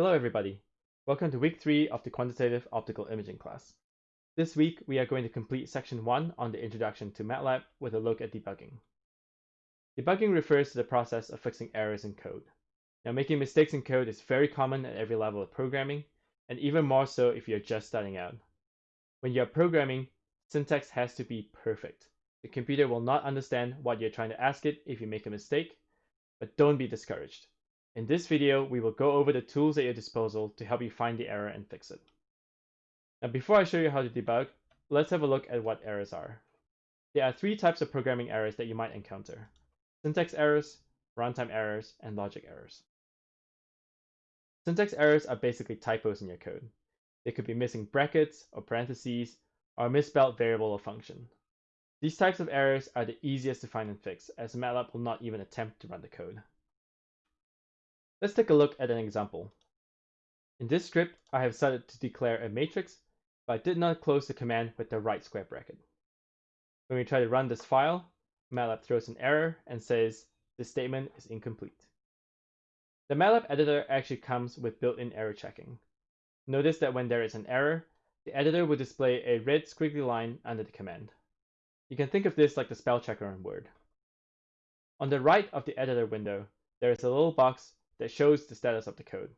Hello everybody. Welcome to week 3 of the quantitative optical imaging class. This week we are going to complete section 1 on the introduction to MATLAB with a look at debugging. Debugging refers to the process of fixing errors in code. Now making mistakes in code is very common at every level of programming and even more so if you're just starting out. When you're programming, syntax has to be perfect. The computer will not understand what you're trying to ask it if you make a mistake, but don't be discouraged. In this video, we will go over the tools at your disposal to help you find the error and fix it. Now, before I show you how to debug, let's have a look at what errors are. There are three types of programming errors that you might encounter. Syntax errors, runtime errors, and logic errors. Syntax errors are basically typos in your code. They could be missing brackets or parentheses, or a misspelled variable or function. These types of errors are the easiest to find and fix, as MATLAB will not even attempt to run the code. Let's take a look at an example. In this script, I have started to declare a matrix, but I did not close the command with the right square bracket. When we try to run this file, MATLAB throws an error and says this statement is incomplete. The MATLAB editor actually comes with built-in error checking. Notice that when there is an error, the editor will display a red squiggly line under the command. You can think of this like the spell checker in Word. On the right of the editor window, there is a little box that shows the status of the code.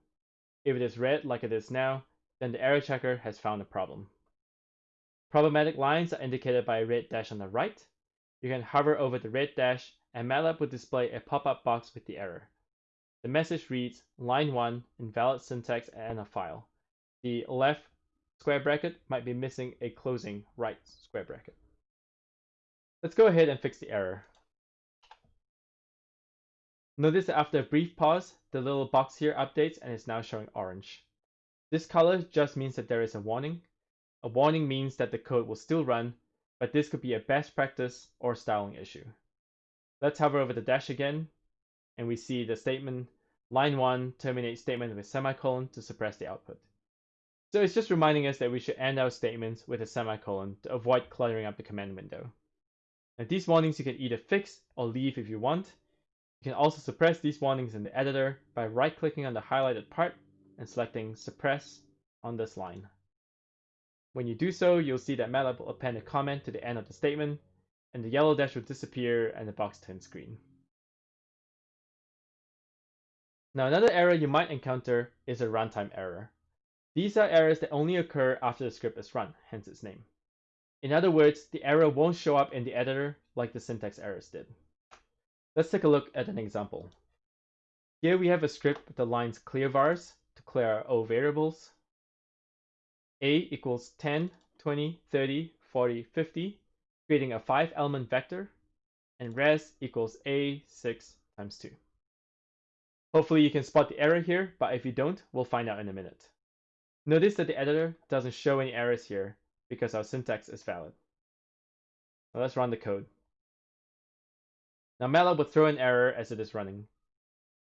If it is red like it is now, then the error checker has found a problem. Problematic lines are indicated by a red dash on the right. You can hover over the red dash and MATLAB will display a pop-up box with the error. The message reads, line 1, invalid syntax and a file. The left square bracket might be missing a closing right square bracket. Let's go ahead and fix the error. Notice that after a brief pause, the little box here updates and is now showing orange. This color just means that there is a warning. A warning means that the code will still run, but this could be a best practice or styling issue. Let's hover over the dash again, and we see the statement line 1 terminate statement with semicolon to suppress the output. So it's just reminding us that we should end our statements with a semicolon to avoid cluttering up the command window. Now these warnings you can either fix or leave if you want, you can also suppress these warnings in the editor by right-clicking on the highlighted part and selecting Suppress on this line. When you do so, you'll see that MATLAB will append a comment to the end of the statement, and the yellow dash will disappear and the box turns green. Now another error you might encounter is a runtime error. These are errors that only occur after the script is run, hence its name. In other words, the error won't show up in the editor like the syntax errors did. Let's take a look at an example. Here we have a script with the lines clear vars to clear our O variables. A equals 10, 20, 30, 40, 50, creating a five element vector, and res equals A6 times 2. Hopefully you can spot the error here, but if you don't, we'll find out in a minute. Notice that the editor doesn't show any errors here because our syntax is valid. Now let's run the code. Now MATLAB will throw an error as it is running.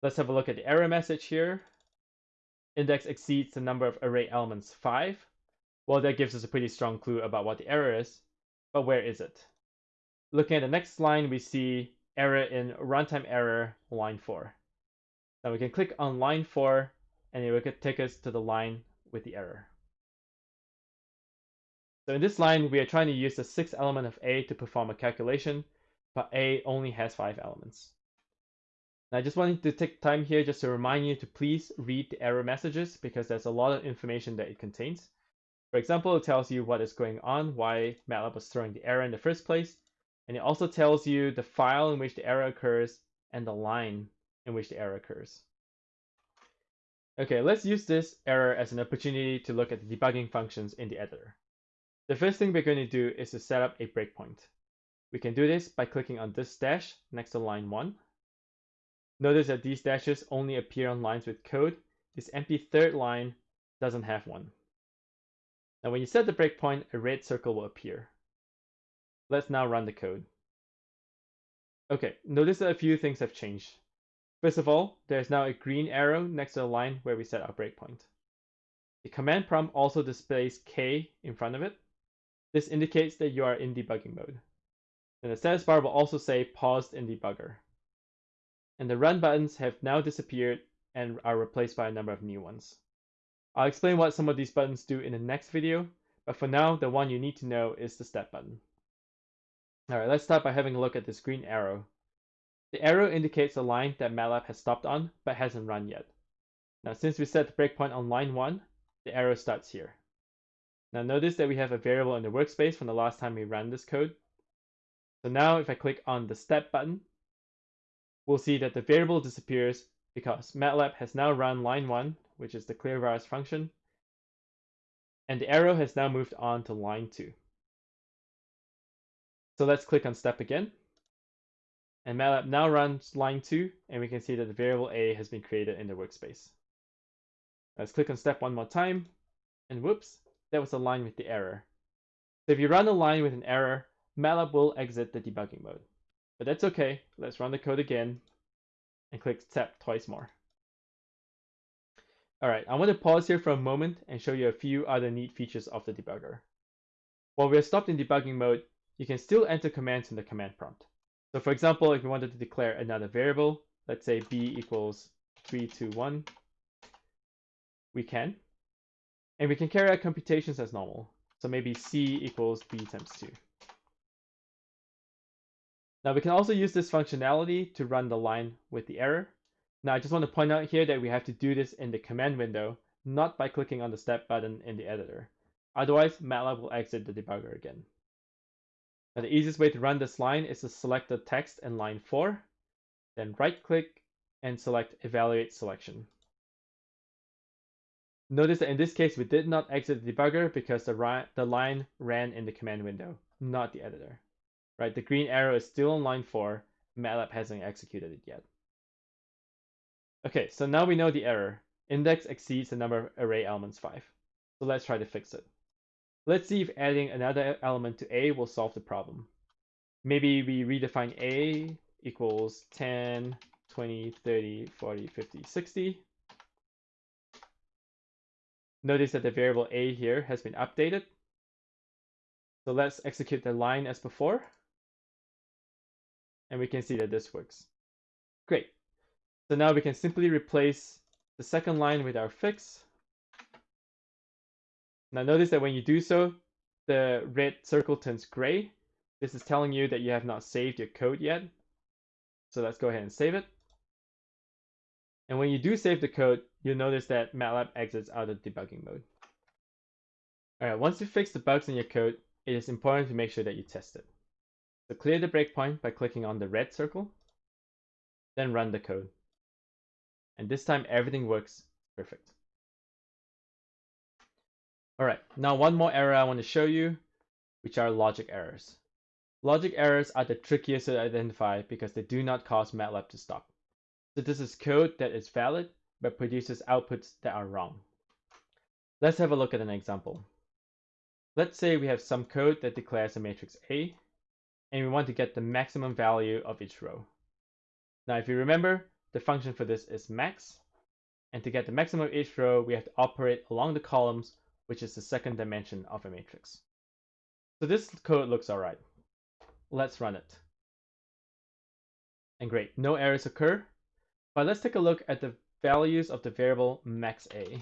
Let's have a look at the error message here. Index exceeds the number of array elements 5. Well, that gives us a pretty strong clue about what the error is, but where is it? Looking at the next line, we see error in runtime error line 4. Now we can click on line 4 and it will take us to the line with the error. So in this line, we are trying to use the sixth element of A to perform a calculation but A only has five elements. Now, I just wanted to take time here just to remind you to please read the error messages because there's a lot of information that it contains. For example, it tells you what is going on, why MATLAB was throwing the error in the first place, and it also tells you the file in which the error occurs and the line in which the error occurs. Okay, let's use this error as an opportunity to look at the debugging functions in the editor. The first thing we're going to do is to set up a breakpoint. We can do this by clicking on this dash next to line 1. Notice that these dashes only appear on lines with code. This empty third line doesn't have one. Now when you set the breakpoint, a red circle will appear. Let's now run the code. Okay, notice that a few things have changed. First of all, there's now a green arrow next to the line where we set our breakpoint. The command prompt also displays K in front of it. This indicates that you are in debugging mode. The status bar will also say paused in debugger. And the run buttons have now disappeared and are replaced by a number of new ones. I'll explain what some of these buttons do in the next video, but for now, the one you need to know is the step button. Alright, let's start by having a look at this green arrow. The arrow indicates a line that MATLAB has stopped on, but hasn't run yet. Now, since we set the breakpoint on line 1, the arrow starts here. Now notice that we have a variable in the workspace from the last time we ran this code. So now if I click on the step button, we'll see that the variable disappears because MATLAB has now run line 1, which is the clear clearVars function, and the arrow has now moved on to line 2. So let's click on step again. And MATLAB now runs line 2, and we can see that the variable a has been created in the workspace. Let's click on step one more time, and whoops, that was aligned with the error. So if you run a line with an error, MATLAB will exit the debugging mode. But that's okay, let's run the code again, and click step twice more. Alright, I want to pause here for a moment and show you a few other neat features of the debugger. While we're stopped in debugging mode, you can still enter commands in the command prompt. So for example, if you wanted to declare another variable, let's say b equals 321, we can. And we can carry out computations as normal. So maybe c equals b times 2. Now we can also use this functionality to run the line with the error. Now I just want to point out here that we have to do this in the command window, not by clicking on the step button in the editor. Otherwise, MATLAB will exit the debugger again. Now the easiest way to run this line is to select the text in line 4, then right click and select evaluate selection. Notice that in this case we did not exit the debugger because the, the line ran in the command window, not the editor. Right, the green arrow is still on line 4, MATLAB hasn't executed it yet. Okay, so now we know the error. Index exceeds the number of array elements 5. So let's try to fix it. Let's see if adding another element to A will solve the problem. Maybe we redefine A equals 10, 20, 30, 40, 50, 60. Notice that the variable A here has been updated. So let's execute the line as before. And we can see that this works. Great. So now we can simply replace the second line with our fix. Now notice that when you do so, the red circle turns gray. This is telling you that you have not saved your code yet. So let's go ahead and save it. And when you do save the code, you'll notice that MATLAB exits out of debugging mode. Alright, once you fix the bugs in your code, it is important to make sure that you test it. So clear the breakpoint by clicking on the red circle, then run the code. And this time everything works perfect. All right, now one more error I want to show you, which are logic errors. Logic errors are the trickiest to identify because they do not cause MATLAB to stop. So this is code that is valid, but produces outputs that are wrong. Let's have a look at an example. Let's say we have some code that declares a matrix A, and we want to get the maximum value of each row. Now, if you remember, the function for this is max. And to get the maximum of each row, we have to operate along the columns, which is the second dimension of a matrix. So this code looks all right. Let's run it. And great, no errors occur. But let's take a look at the values of the variable max a.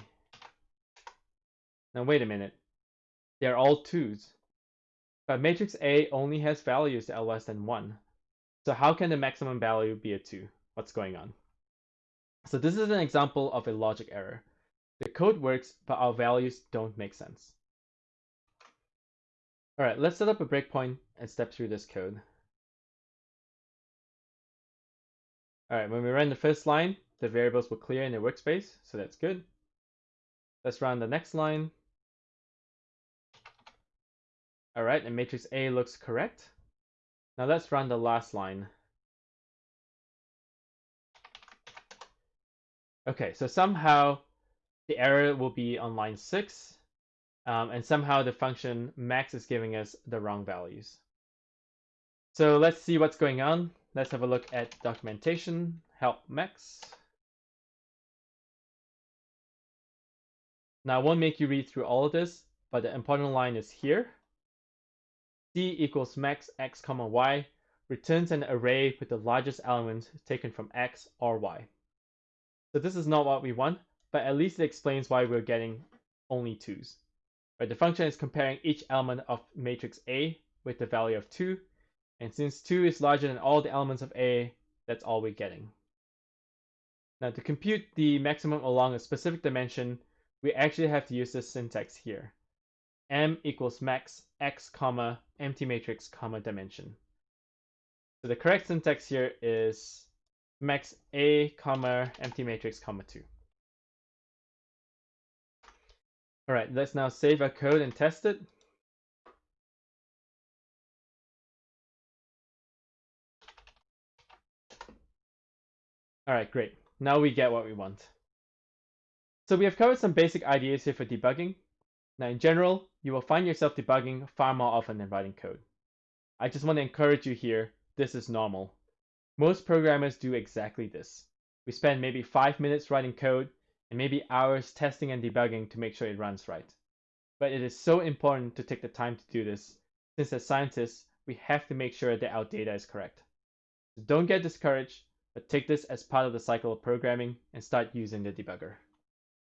Now wait a minute. They're all twos. But matrix A only has values that are less than 1. So how can the maximum value be a 2? What's going on? So this is an example of a logic error. The code works, but our values don't make sense. All right, let's set up a breakpoint and step through this code. All right, when we run the first line, the variables will clear in the workspace, so that's good. Let's run the next line. All right, and matrix A looks correct. Now let's run the last line. Okay, so somehow the error will be on line 6, um, and somehow the function max is giving us the wrong values. So let's see what's going on. Let's have a look at documentation, help max. Now I won't make you read through all of this, but the important line is here. C equals max x comma y returns an array with the largest element taken from x or y. So this is not what we want, but at least it explains why we're getting only 2's. Right, the function is comparing each element of matrix A with the value of 2, and since 2 is larger than all the elements of A, that's all we're getting. Now to compute the maximum along a specific dimension, we actually have to use this syntax here. M equals max x comma empty matrix comma dimension. So the correct syntax here is max A comma empty matrix comma 2. All right, let's now save our code and test it. All right, great. Now we get what we want. So we have covered some basic ideas here for debugging. Now in general, you will find yourself debugging far more often than writing code. I just want to encourage you here, this is normal. Most programmers do exactly this. We spend maybe five minutes writing code and maybe hours testing and debugging to make sure it runs right. But it is so important to take the time to do this, since as scientists, we have to make sure that our data is correct. So don't get discouraged, but take this as part of the cycle of programming and start using the debugger.